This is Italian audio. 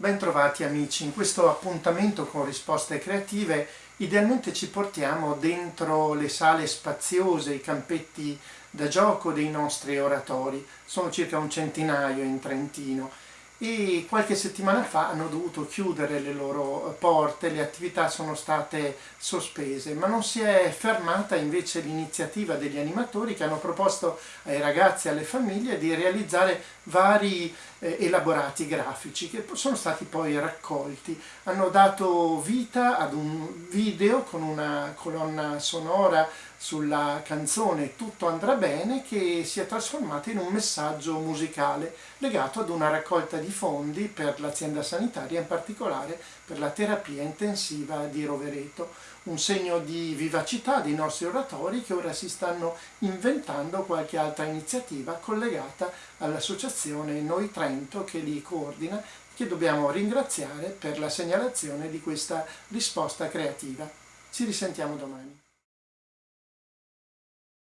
Bentrovati amici, in questo appuntamento con risposte creative idealmente ci portiamo dentro le sale spaziose, i campetti da gioco dei nostri oratori, sono circa un centinaio in Trentino e qualche settimana fa hanno dovuto chiudere le loro porte, le attività sono state sospese, ma non si è fermata invece l'iniziativa degli animatori che hanno proposto ai ragazzi e alle famiglie di realizzare vari eh, elaborati grafici che sono stati poi raccolti. Hanno dato vita ad un video con una colonna sonora sulla canzone Tutto andrà bene che si è trasformata in un messaggio musicale legato ad una raccolta di fondi per l'azienda sanitaria, in particolare per la terapia intensiva di Rovereto, un segno di vivacità dei nostri oratori che ora si stanno inventando qualche altra iniziativa collegata all'associazione Noi Trento che li coordina che dobbiamo ringraziare per la segnalazione di questa risposta creativa. Ci risentiamo domani.